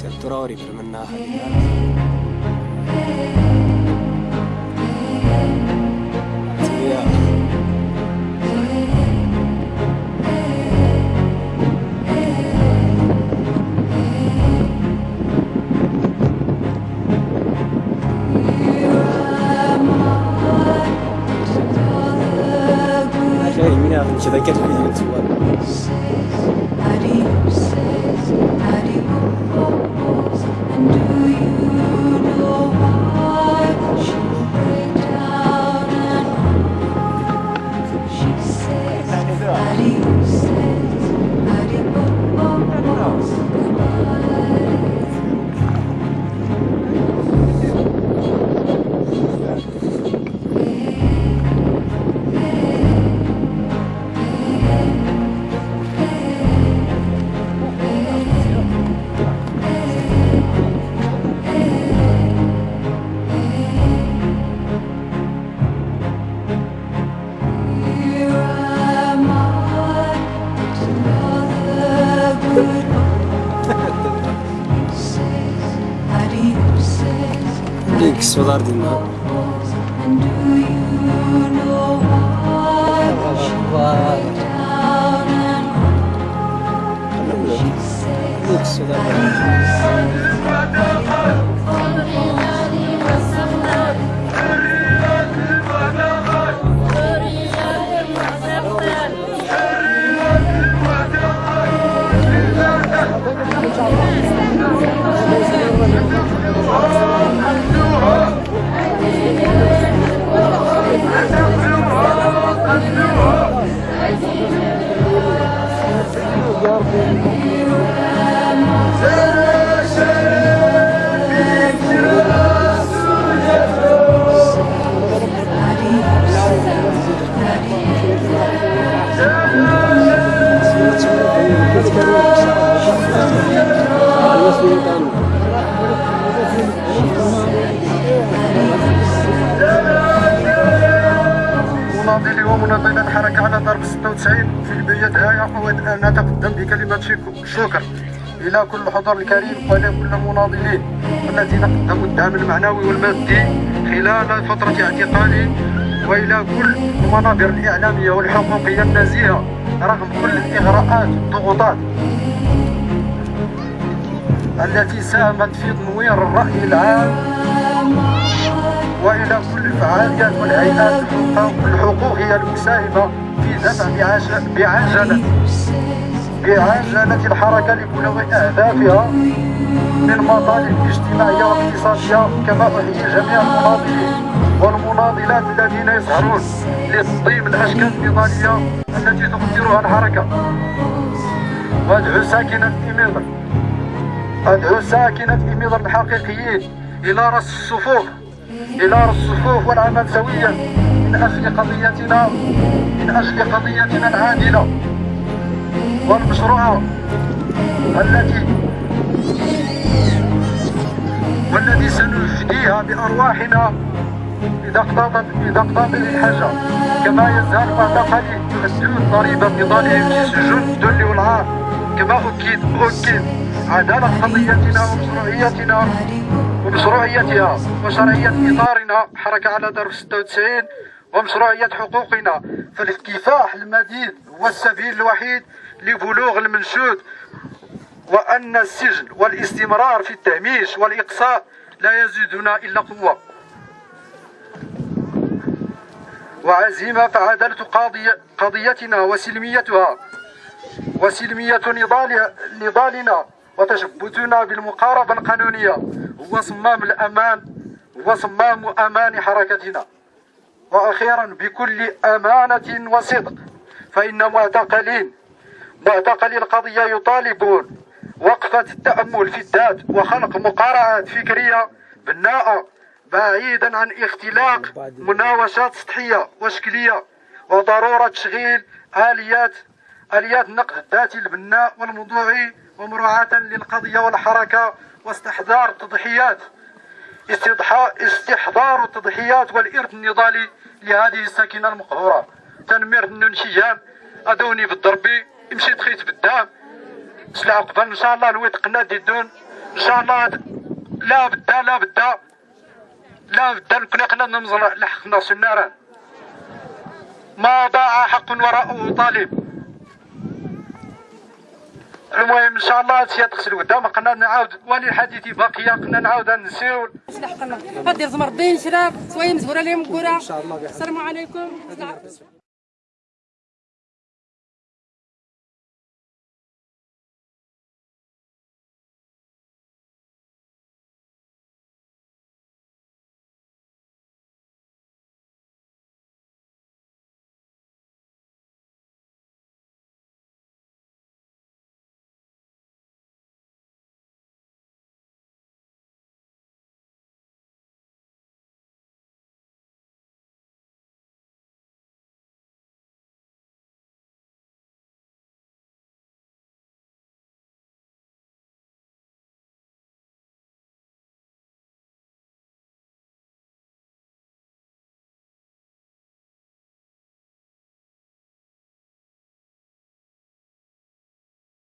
Sealt turaari peal minna. They I get ready to work? Komple kısıyorlar dinle. Vay vay. أود أن أتقدم بكلمة شك- شكر إلى كل الحضور الكريم وإلى كل المناضلين الذين قدموا الدعم المعنوي والمادي خلال فترة اعتقالي وإلى كل المنابر الإعلامية والحقوقية النزيهة رغم كل الإغراءات والضغوطات التي ساهمت في تنوير الرأي العام وإلى كل الفعاليات والهيئات الحقوق- الحقوقيه المساهمة في دفع بعج- بعجلة. بعجلة الحركة لبلوغ اهدافها من مطالب اجتماعيه واقتصاديه كما احيي جميع المناضلين والمناضلات الذين يسهرون لتنظيم الأشكال النضالية التي تقدرها الحركة. وادعو ساكنة إميضر أدعو ساكنة إميضر الحقيقيين إلى رأس الصفوف. إلى رأس الصفوف والعمل سويا. من أجل قضيتنا من أجل قضيتنا العادلة. والمشروعة التي والذي سنفديها بأرواحنا إذا اقتضت إذا اقتضت الحاجة. كما يزال معتقلي يؤدون ضريبة نضالهم في سجون الذل والعار كما أكيد أكيد عدالة قضيتنا ومشروعيتنا ومشروعيتها وشرعية إطارنا. حركة على درب 96 ومشروعية حقوقنا. فالكفاح المديد هو السبيل الوحيد لبلوغ المنشود وأن السجن والاستمرار في التهميش والإقصاء لا يزيدنا إلا قوة. وعزيمة فعدالة قاضية قضيتنا وسلميتها وسلمية نضال نضالنا وتشبثنا بالمقاربة القانونية. هو صمام الأمان هو صمام أمان حركتنا. وأخيرا بكل أمانة وصدق فإن معتقلين معتقلي القضية يطالبون وقفة التأمل في الذات وخلق مقارعات فكرية بناءة بعيدا عن اختلاق مناوشات سطحية وشكلية وضرورة تشغيل آليات آليات النقد الذاتي البناء والموضوعي ومراعاة للقضية والحركة واستحضار التضحيات. استحضار التضحيات والإرث النضالي لهذه الساكنة المقهورة. تنمير النون شجام أدوني في الضربي مشيت خيت بالدام سلع قبل إن شاء الله الويت قنا ديدون إن شاء الله لا بدا لا بدا لا بدا كنا قنا نمزر لحقنا سناران ما ضاع حق وراءه طالب؟ المهم إن شاء الله هادشي تغسل قدام قلنا نعاود ولي الحديث باقية قلنا نعاود نسيو. حقنا غدير زمر بين شراك سوايا مزهورة لهم كره السلام عليكم.